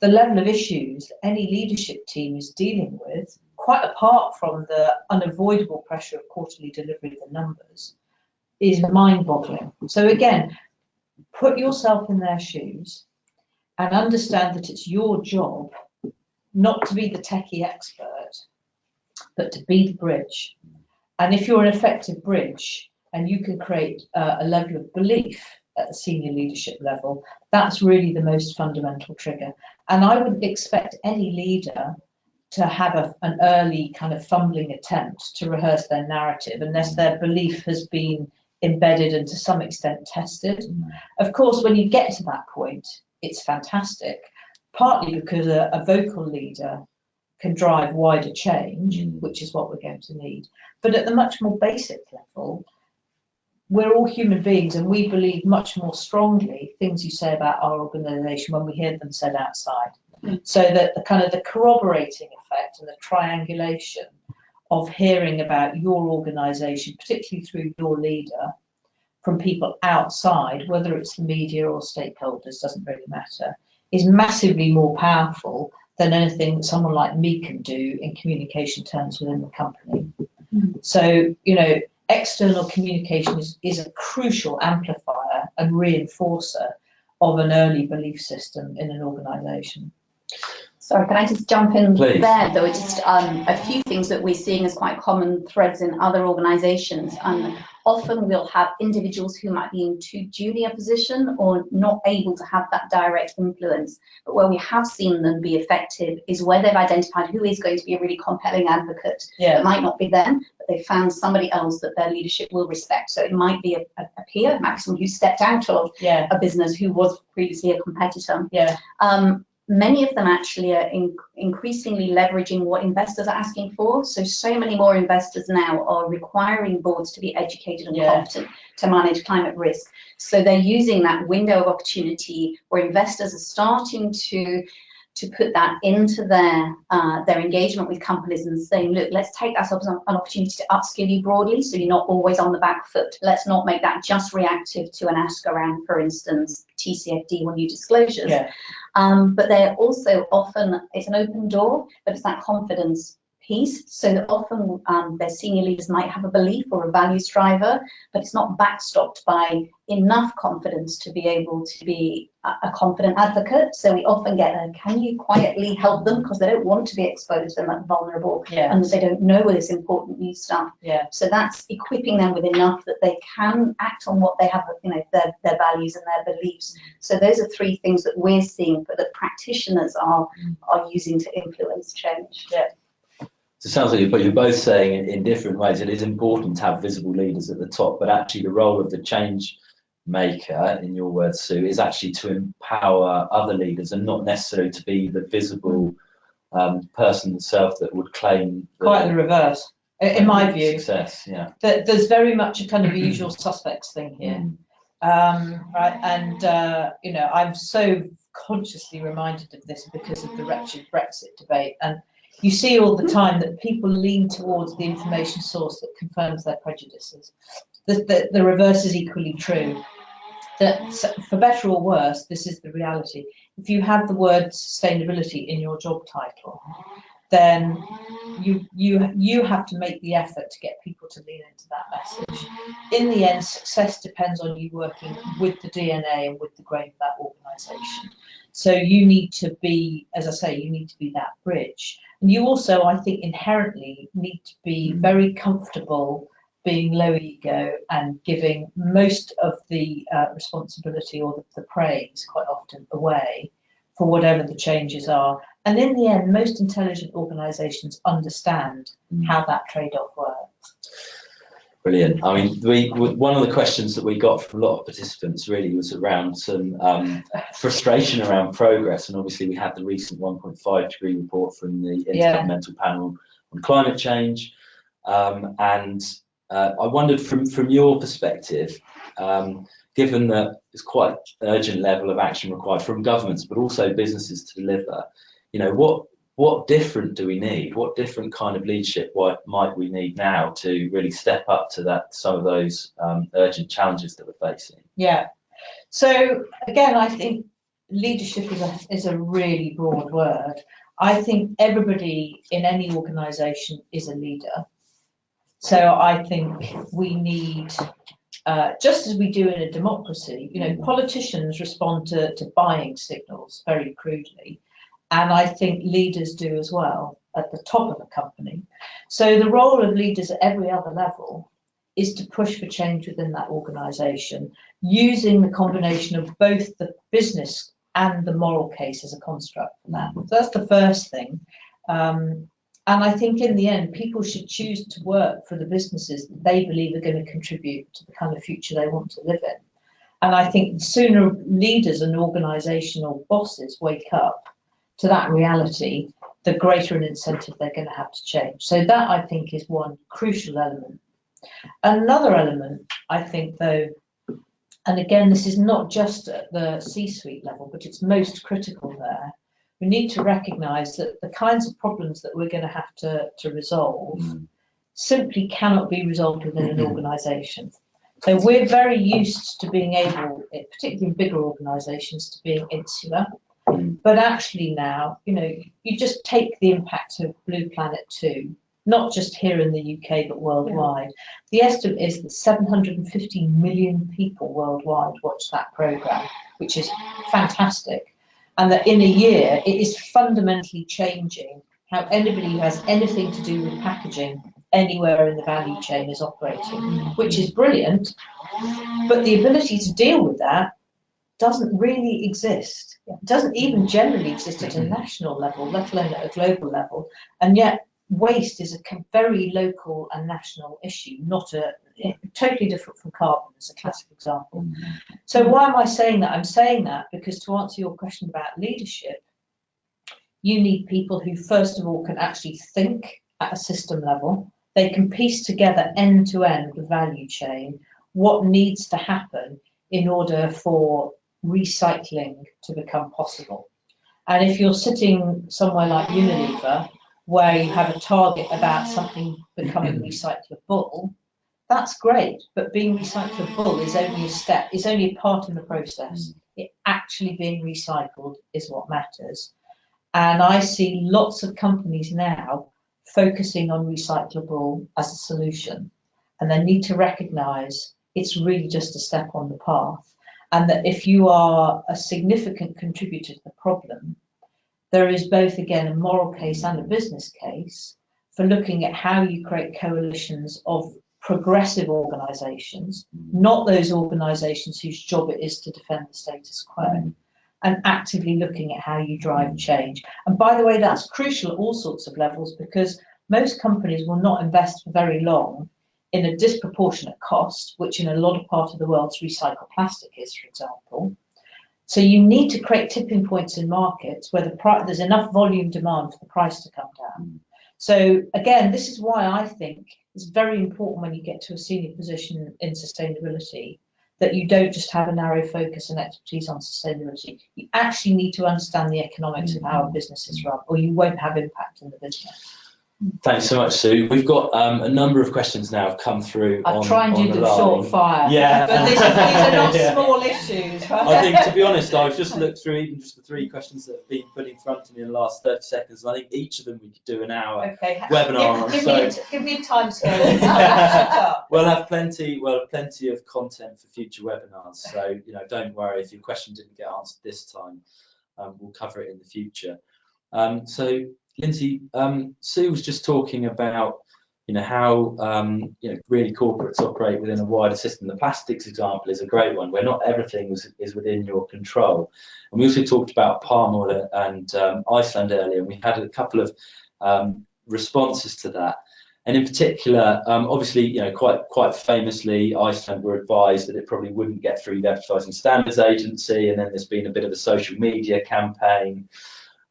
the level of issues any leadership team is dealing with, quite apart from the unavoidable pressure of quarterly delivery of the numbers, is mind-boggling. So again, put yourself in their shoes and understand that it's your job not to be the techie expert, but to be the bridge. And if you're an effective bridge and you can create uh, a level of belief at the senior leadership level, that's really the most fundamental trigger. And I would expect any leader to have a, an early kind of fumbling attempt to rehearse their narrative unless their belief has been embedded and to some extent tested. Mm. Of course, when you get to that point, it's fantastic, partly because a, a vocal leader can drive wider change, Mm. which is what we're going to need. But at the much more basic level, we're all human beings and we believe much more strongly things you say about our organisation when we hear them said outside. Mm. So that the kind of the corroborating effect and the triangulation of hearing about your organisation, particularly through your leader, from people outside, whether it's the media or stakeholders, doesn't really matter, is massively more powerful than anything that someone like me can do in communication terms within the company. Mm. So, you know, external communication is, is a crucial amplifier and reinforcer of an early belief system in an organisation. Sorry, can I just jump in Please. there? There were just um, a few things that we're seeing as quite common threads in other organisations. Um, often we'll have individuals who might be in too junior position or not able to have that direct influence. But where we have seen them be effective is where they've identified who is going to be a really compelling advocate. Yeah, It might not be them, but they found somebody else that their leadership will respect. So it might be a, a, a peer, it might be someone who stepped out of yeah, a business who was previously a competitor. yeah, Um, many of them actually are in, increasingly leveraging what investors are asking for. So, so many more investors now are requiring boards to be educated and Yeah. competent to manage climate risk. So they're using that window of opportunity where investors are starting to to put that into their uh, their engagement with companies and saying, look, let's take that as an an opportunity to upskill you broadly, so you're not always on the back foot. Let's not make that just reactive to an ask around, for instance, TCFD or new disclosures. yeah, Um, but they're also often, it's an open door, but it's that confidence piece. So that often um, their senior leaders might have a belief or a values driver, but it's not backstopped by enough confidence to be able to be a, a confident advocate. So we often get a, can you quietly help them because they don't want to be exposed and that vulnerable yeah, and they don't know this important new stuff. yeah, So that's equipping them with enough that they can act on what they have, you know, their, their values and their beliefs. So those are three things that we're seeing, but that practitioners are are using to influence change. So it sounds like you're, you're both saying in, in different ways it is important to have visible leaders at the top, but actually the role of the change maker, in your words, Sue, is actually to empower other leaders and not necessarily to be the visible um, person itself that would claim Quite the reverse, in my view. success. Yeah. That there's very much a kind of usual suspects thing here. Um, right, and uh, you know, I'm so consciously reminded of this because of the wretched Brexit debate. And you see all the mm-hmm. time that people lean towards the information source that confirms their prejudices. The, the, the reverse is equally true. That for better or worse, this is the reality. If you have the word sustainability in your job title, then you you you have to make the effort to get people to lean into that message. In the end, success depends on you working with the DNA and with the grain of that organisation. So you need to be, as I say, you need to be that bridge. And you also, I think, inherently need to be very comfortable being low ego and giving most of the uh, responsibility or the, the praise quite often away for whatever the changes are. And in the end, most intelligent organisations understand how that trade-off works. Brilliant. I mean, we one of the questions that we got from a lot of participants really was around some um, frustration around progress, and obviously we had the recent 1.5 degree report from the Yeah. Intergovernmental Panel on Climate Change, um, and uh, I wondered from from your perspective, um, given that there's quite an urgent level of action required from governments, but also businesses to deliver, you know, what what different do we need? What different kind of leadership might we need now to really step up to that some of those um, urgent challenges that we're facing? Yeah. So again, I think leadership is a, is a really broad word. I think everybody in any organisation is a leader. So I think we need, uh, just as we do in a democracy, you know, politicians respond to, to buying signals very crudely. And I think leaders do as well at the top of a company. So the role of leaders at every other level is to push for change within that organisation using the combination of both the business and the moral case as a construct for that. So that's the first thing. Um, and I think in the end, people should choose to work for the businesses that they believe are going to contribute to the kind of future they want to live in. And I think the sooner leaders and organisational bosses wake up to that reality, the greater an incentive they're going to have to change. So that I think is one crucial element. Another element, I think, though, and again, this is not just at the C-suite level, but it's most critical there. We need to recognise that the kinds of problems that we're going to have to, to resolve mm. simply cannot be resolved within an mm-hmm. organisation. So we're very used to being able, particularly in bigger organisations, to being insular. But actually now, you know, you just take the impact of Blue Planet 2, not just here in the UK, but worldwide. The estimate is that 750 million people worldwide watch that programme, which is fantastic. And that in a year, it is fundamentally changing how anybody who has anything to do with packaging anywhere in the value chain is operating, which is brilliant. But the ability to deal with that doesn't really exist. It doesn't even generally exist at a mm-hmm. national level, let alone at a global level. And yet, waste is a very local and national issue, not a totally different from carbon as a classic example. Mm-hmm. So why am I saying that? I'm saying that because to answer your question about leadership, you need people who, first of all, can actually think at a system level. They can piece together end to end the value chain, what needs to happen in order for recycling to become possible. And if you're sitting somewhere like Unilever, where you have a target about something becoming recyclable, that's great. But being recyclable is only a step, is only a part in the process. Mm. It actually being recycled is what matters. And I see lots of companies now focusing on recyclable as a solution. And they need to recognise it's really just a step on the path. And that if you are a significant contributor to the problem, there is both, again, a moral case and a business case for looking at how you create coalitions of progressive organisations, mm. not those organisations whose job it is to defend the status quo, mm. and actively looking at how you drive mm. change. And by the way, that's crucial at all sorts of levels because most companies will not invest for very long in a disproportionate cost, which in a lot of part of the world recycled plastic is, for example. So you need to create tipping points in markets where the there's enough volume demand for the price to come down. So again, this is why I think it's very important when you get to a senior position in sustainability that you don't just have a narrow focus and expertise on sustainability. You actually need to understand the economics of how a mm. business is run, or you won't have impact in the business. Thanks so much, Sue. We've got um, a number of questions now have come through. I'll on, try and do the them short fire. Yeah. But this, these are not Yeah. small issues, right? I think, to be honest, I've just looked through even just the three questions that have been put in front of me in the last 30 seconds. and I think each of them we could do an hour. Okay. Webinar on, Give, give, so- me, a give me a time scale. I'll wrap it up. We'll have plenty. We'll have plenty of content for future webinars. So you know, don't worry if your question didn't get answered this time. Um, we'll cover it in the future. Um, so Lindsay, um, Sue was just talking about you know how um, you know really corporates operate within a wider system. The plastics example is a great one where not everything is, is within your control. And we also talked about palm oil and um, Iceland earlier. And we had a couple of um, responses to that. And in particular, um, obviously, you know, quite quite famously, Iceland were advised that it probably wouldn't get through the Advertising Standards Agency, and then there's been a bit of a social media campaign,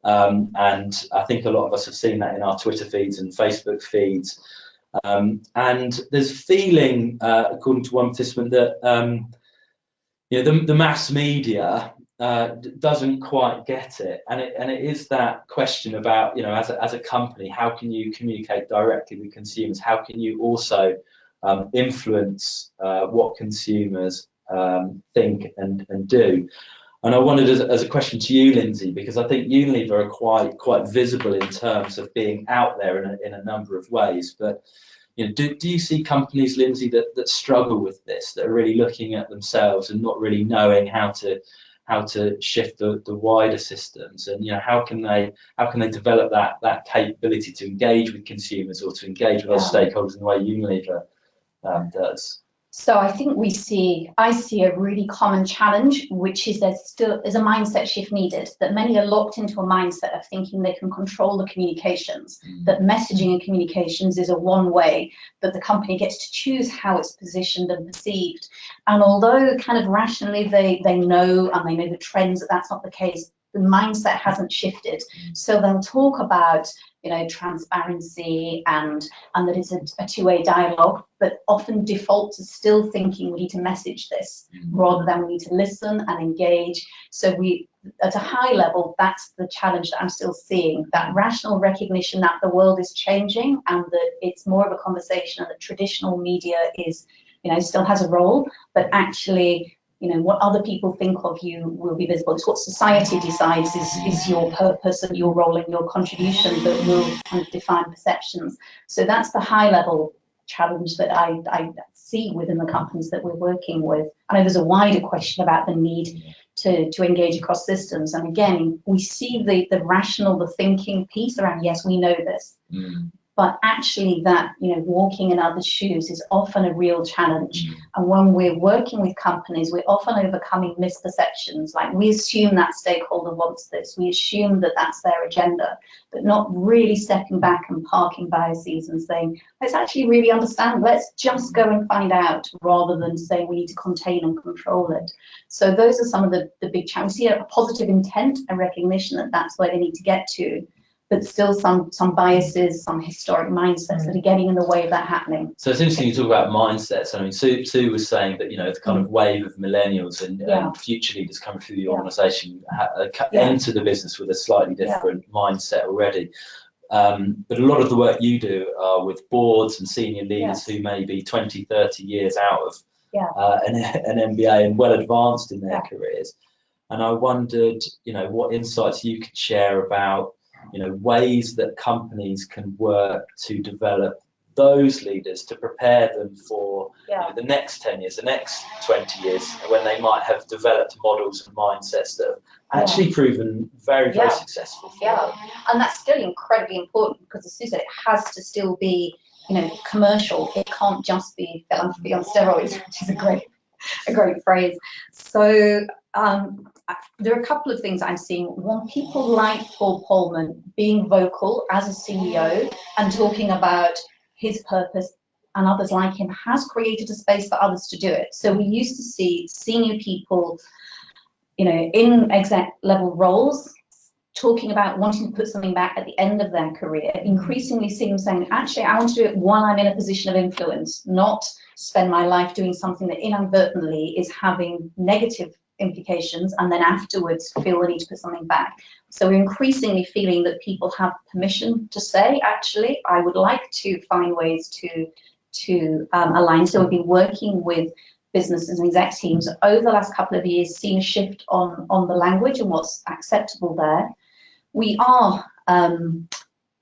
um, and I think a lot of us have seen that in our Twitter feeds and Facebook feeds. Um, and there's a feeling, uh, according to one participant, that um, you know the, the mass media uh, doesn't quite get it, and it and it is that question about you know as a, as a company, how can you communicate directly with consumers? How can you also um, influence uh, what consumers um, think and and do? And I wanted as, as a question to you, Lindsay, because I think Unilever are quite quite visible in terms of being out there in a, in a number of ways. But you know, do, do you see companies, Lindsay, that, that struggle with this, that are really looking at themselves and not really knowing how to how to shift the, the wider systems and you know how can they how can they develop that that capability to engage with consumers or to engage with other stakeholders in the way Unilever um, does? So I think we see, I see a really common challenge, which is there's still is a mindset shift needed. That many are locked into a mindset of thinking they can control the communications. Mm. That messaging and communications is a one way. That the company gets to choose how it's positioned and perceived. And although kind of rationally they they know and they know the trends that that's not the case, the mindset hasn't shifted. Mm. So they'll talk about you know transparency and and that it's a, a two-way dialogue, but often default to still thinking we need to message this mm. rather than we need to listen and engage. So we at a high level, that's the challenge that I'm still seeing, that mm. rational recognition that the world is changing and that it's more of a conversation and that traditional media is, you know, still has a role, but actually you know what other people think of you will be visible. It's what society decides is, is your purpose and your role and your contribution that will kind of define perceptions. So that's the high level challenge that I, I see within the companies that we're working with. I know there's a wider question about the need to, to engage across systems. And again we see the the rational the thinking piece around yes we know this mm. But actually that you know walking in other shoes is often a real challenge. And when we're working with companies we're often overcoming misperceptions. Like we assume that stakeholder wants this. We assume that that's their agenda but not really stepping back and parking biases and saying let's actually really understand. Let's just go and find out rather than saying we need to contain and control it. So those are some of the, the big challenges we see a positive intent and recognition that that's where they need to get to but still some some biases, some historic mindsets that are getting in the way of that happening. So it's interesting you talk about mindsets. I mean, Sue, Sue was saying that you know the kind of wave of millennials and, Yeah. and future leaders coming through the organisation ha- uh, co- Yeah. enter the business with a slightly Yeah. different mindset already. Um, but a lot of the work you do are with boards and senior leaders Yes. who may be 20, 30 years out of Yeah. uh, an, an MBA and well advanced in their Yeah. careers. And I wondered, you know, what insights you could share about, you know, ways that companies can work to develop those leaders to prepare them for you know, the next 10 years, the next 20 years, when they might have developed models and mindsets that have Yeah. actually proven very, very Yeah. successful. Yeah, them. and that's still incredibly important because as Sue said, it has to still be, you know, commercial. It can't just be philanthropy on steroids, which is a great, a great phrase. So um, there are a couple of things I'm seeing. One, people like Paul Polman being vocal as a CEO and talking about his purpose and others like him has created a space for others to do it. So we used to see senior people, you know, in exec level roles talking about wanting to put something back at the end of their career, increasingly seeing them saying, actually, I want to do it while I'm in a position of influence, not spend my life doing something that inadvertently is having negative implications and then afterwards feel the need to put something back. So we're increasingly feeling that people have permission to say, actually, I would like to find ways to to um, align. So we've been working with businesses and exec teams over the last couple of years, seen a shift on, on the language and what's acceptable there. We are um,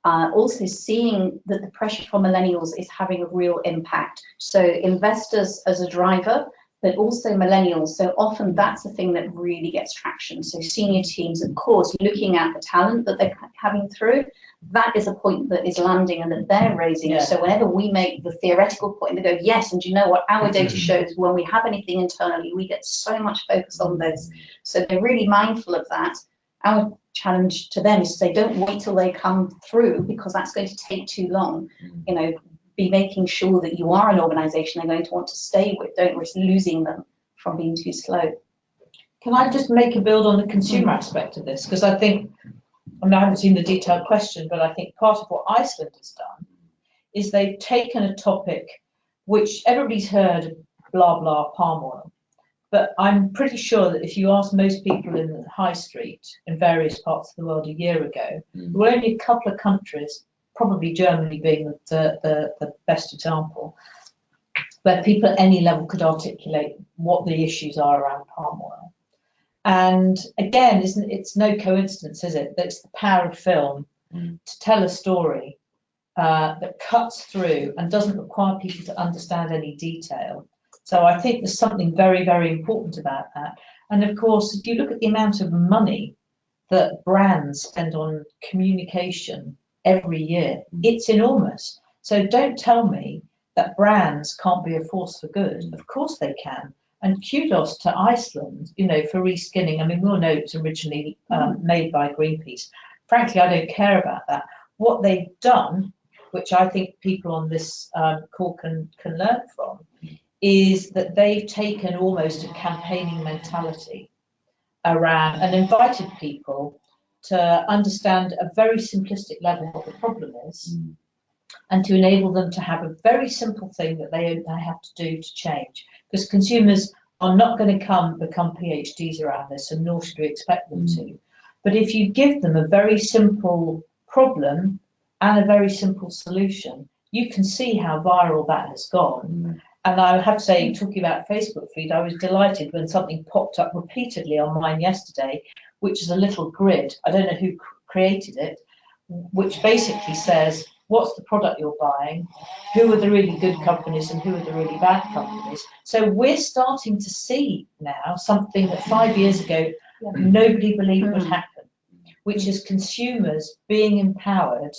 uh, also seeing that the pressure from millennials is having a real impact. So investors as a driver, but also millennials. So often that's the thing that really gets traction. So senior teams, of course, looking at the talent that they're having through, that is a point that is landing and that they're raising. Yeah. So whenever we make the theoretical point, they go, yes, and you know what, our data mm-hmm. shows when we have anything internally, we get so much focus on this. So they're really mindful of that. Our challenge to them is to say, don't wait till they come through because that's going to take too long. Mm. You know, be making sure that you are an organisation they're going to want to stay with. Don't risk losing them from being too slow. Can I just make a build on the consumer aspect of this? Because I think, I mean, I haven't seen the detailed question, but I think part of what Iceland has done is they've taken a topic which everybody's heard blah blah palm oil. But I'm pretty sure that if you ask most people in the high street in various parts of the world a year ago, Mm. there were only a couple of countries, probably Germany being the, the, the best example, where people at any level could articulate what the issues are around palm oil. And again, isn't it's no coincidence, is it, that it's the power of film Mm. to tell a story uh, that cuts through and doesn't require people to understand any detail. So I think there's something very, very important about that. And of course, if you look at the amount of money that brands spend on communication every year, it's enormous. So don't tell me that brands can't be a force for good. Of course they can. And kudos to Iceland, you know, for reskinning. I mean, we all know it was originally um, made by Greenpeace. Frankly, I don't care about that. What they've done, which I think people on this um, call can, can learn from, is that they've taken almost a campaigning mentality around and invited people to understand a very simplistic level what the problem is Mm. and to enable them to have a very simple thing that they, they have to do to change. Because consumers are not going to come become PhDs around this, and nor should we expect them to. But if you give them a very simple problem and a very simple solution, you can see how viral that has gone. And I have to say, talking about Facebook feed, I was delighted when something popped up repeatedly on mine yesterday, which is a little grid. I don't know who created it, which basically says what's the product you're buying, who are the really good companies and who are the really bad companies. So we're starting to see now something that five years ago Yeah. nobody believed would Mm. happen, which is consumers being empowered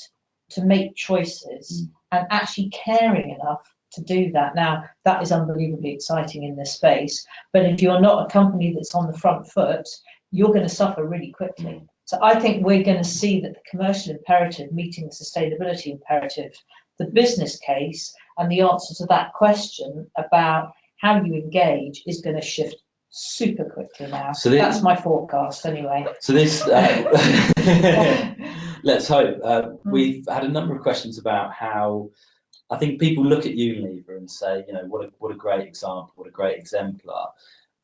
to make choices and actually caring enough to do that. Now, that is unbelievably exciting in this space, but if you're not a company that's on the front foot, you're going to suffer really quickly. So I think we're going to see that the commercial imperative meeting the sustainability imperative, the business case, and the answer to that question about how you engage is going to shift super quickly now. So the- That's my forecast anyway. So this, uh, let's hope. Uh, Hmm. we've had a number of questions about how I think people look at Unilever and say, you know, what a what a great example, what a great exemplar,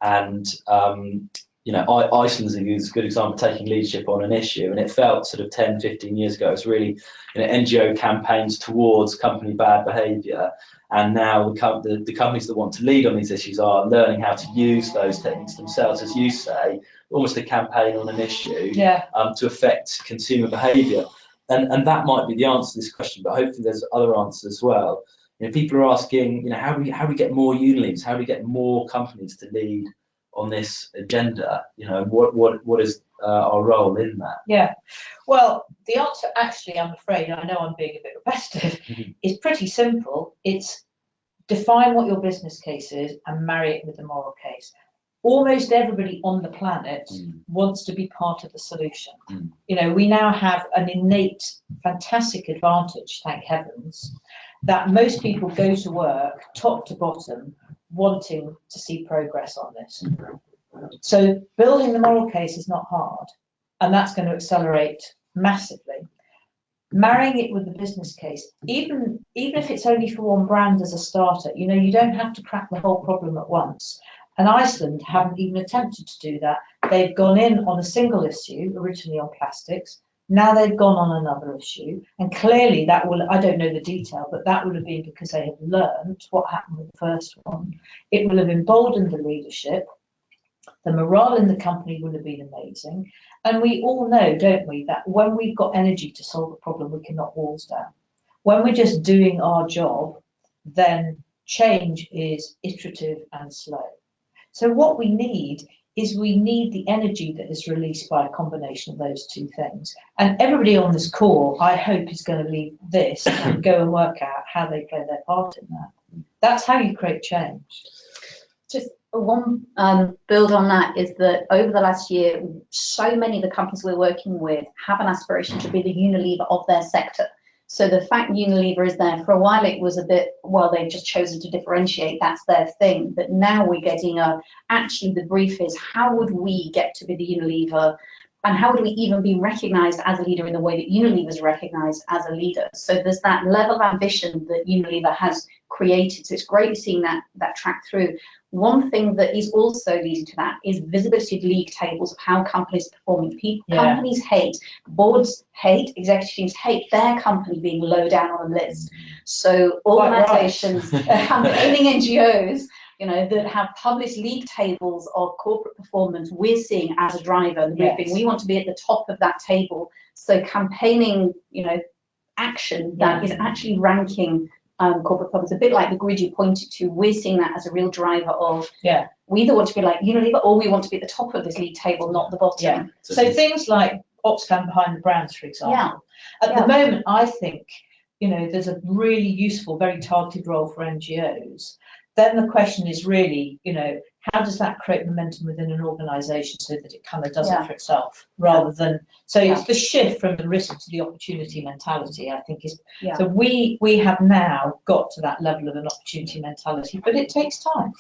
and um, you know, I, Iceland's a good a good example of taking leadership on an issue, and it felt sort of 10, 15 years ago, it was really you know, NGO campaigns towards company bad behaviour, and now the, com- the, the companies that want to lead on these issues are learning how to use those techniques themselves, as you say, almost a campaign on an issue Yeah, um, to affect consumer behaviour. And, and that might be the answer to this question, but hopefully there's other answers as well. You know, people are asking, you know, how do we how do we get more Unilevers? How do we get more companies to lead on this agenda? You know, what what what is uh, our role in that? yeah. Well, the answer actually, I'm afraid, I know I'm being a bit repetitive, Mhm. is pretty simple. It's define what your business case is and marry it with the moral case. almost everybody on the planet Mm. wants to be part of the solution. Mm. You know, we now have an innate, fantastic advantage, thank heavens, that most people go to work, top to bottom, wanting to see progress on this. So building the moral case is not hard, and that's going to accelerate massively. Marrying it with the business case, even even if it's only for one brand as a starter, you know, you don't have to crack the whole problem at once. And Iceland haven't even attempted to do that. They've gone in on a single issue, originally on plastics. Now they've gone on another issue, and clearly that will, I don't know the detail, but that would have been because they had learned what happened with the first one. It will have emboldened the leadership. The morale in the company will have been amazing. And we all know, don't we, that when we've got energy to solve a problem, we can knock walls down. When we're just doing our job, then change is iterative and slow. So what we need is we need the energy that is released by a combination of those two things. And everybody on this call, I hope, is going to leave this and go and work out how they play their part in that. That's how you create change. Just one um, build on that is that over the last year, so many of the companies we're working with have an aspiration to be the Unilever of their sector. So the fact Unilever is there, for a while it was a bit, well, they've just chosen to differentiate, that's their thing. But now we're getting a, actually the brief is how would we get to be the Unilever and how would we even be recognized as a leader in the way that Unilever is recognized as a leader? So there's that level of ambition that Unilever has created. So it's great seeing that, that track through. One thing that is also leading to that is visibility of league tables of how companies are performing. People, Yeah. Companies hate, boards hate, executive teams hate their company being low down on the list. So Quite right. Um, campaigning NGOs, you know, that have published league tables of corporate performance, we're seeing as a driver. The Yes. we want to be at the top of that table. So campaigning, you know, action that is actually ranking um, corporate performance, a bit like the grid you pointed to. We're seeing that as a real driver of Yeah. we either want to be like Unilever or we want to be at the top of this league table, not the bottom. Yeah. So things like Oxfam behind the brands, for example. Yeah. At Yeah. the moment, I think, you know, there's a really useful, very targeted role for NGOs. Then the question is really, you know, how does that create momentum within an organisation so that it kind of does Yeah. it for itself rather than so Yeah. it's the shift from the risk to the opportunity mentality I think is Yeah. so we we have now got to that level of an opportunity mentality but it takes time.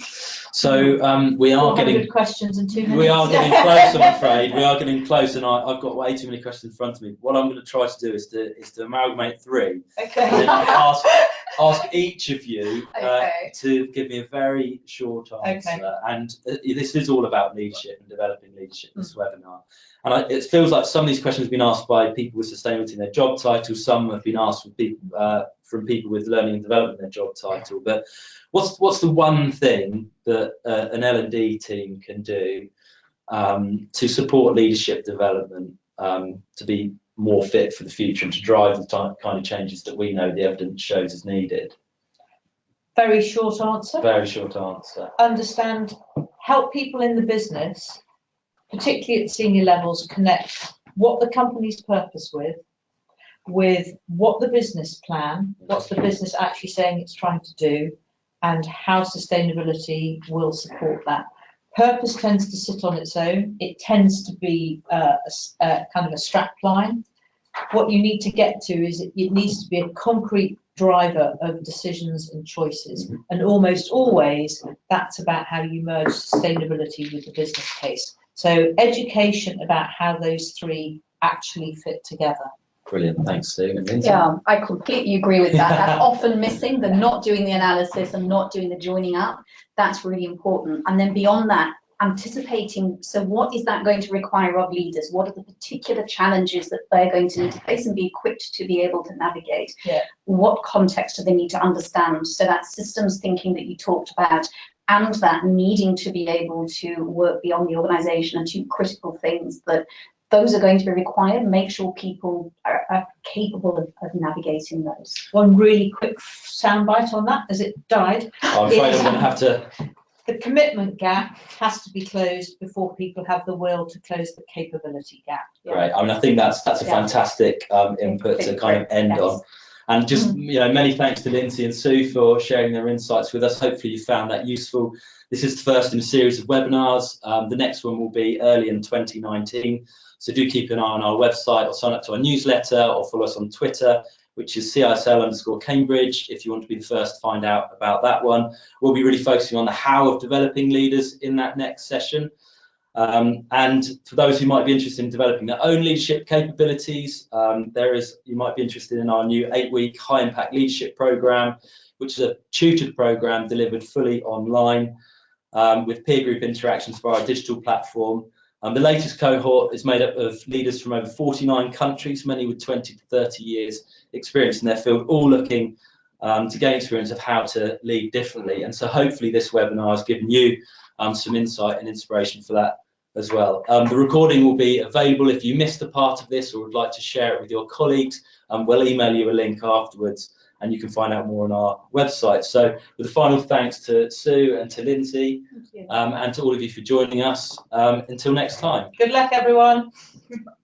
So um, we are 400 getting questions in two minutes. we are getting close. I'm afraid we are getting close, and I, I've got way too many questions in front of me. What I'm going to try to do is to is to amalgamate three, and then okay. Ask each of you uh, Okay. to give me a very short answer. Okay. And uh, this is all about leadership and developing leadership. This webinar, and I, it feels like some of these questions have been asked by people with sustainability in their job title. Some have been asked from people uh, from people with learning and development in their job title. But what's what's the one thing that uh, an L and D team can do um, to support leadership development um, to be more fit for the future and to drive the type, kind of changes that we know the evidence shows is needed? Very short answer. Very short answer. understand, help people in the business, particularly at senior levels, connect what the company's purpose with, with what the business plan, what's the business actually saying it's trying to do, and how sustainability will support that. Purpose tends to sit on its own. It tends to be uh, a a kind of a strap line. What you need to get to is it it needs to be a concrete driver of decisions and choices. And almost always, that's about how you merge sustainability with the business case. So education about how those three actually fit together. Brilliant. Thanks, Steve. And Lindsay? Yeah, I completely agree with that. That's often missing, the not doing the analysis and not doing the joining up. That's really important. And then beyond that, anticipating, so what is that going to require of leaders? What are the particular challenges that they're going to need to face and be equipped to be able to navigate? Yeah. What context do they need to understand? So that systems thinking that you talked about and that needing to be able to work beyond the organisation and two critical things that those are going to be required. Make sure people are, are capable of, of navigating those. One really quick soundbite on that, as it died. I'm afraid I'm going to have to. The commitment gap has to be closed before people have the will to close the capability gap. Right. I mean, I think that's that's a Yeah. fantastic um, input to kind of end Yes. on. And just you know, many thanks to Lindsay and Sue for sharing their insights with us. Hopefully, you found that useful. This is the first in a series of webinars. Um, the next one will be early in 2019. So do keep an eye on our website or sign up to our newsletter or follow us on Twitter, which is CISL underscore Cambridge, if you want to be the first to find out about that one. We'll be really focusing on the how of developing leaders in that next session. Um, and for those who might be interested in developing their own leadership capabilities, um, there is you might be interested in our new eight-week high-impact leadership program, which is a tutored program delivered fully online um, with peer group interactions via our digital platform. Um, the latest cohort is made up of leaders from over 49 countries, many with 20 to 30 years experience in their field, all looking um, to gain experience of how to lead differently. And so hopefully this webinar has given you um, some insight and inspiration for that as well. Um, the recording will be available if you missed a part of this or would like to share it with your colleagues. Um, we'll email you a link afterwards and you can find out more on our website. So with a final thanks to Sue and to Lindsay um, and to all of you for joining us. Um, until next time. Good luck, everyone.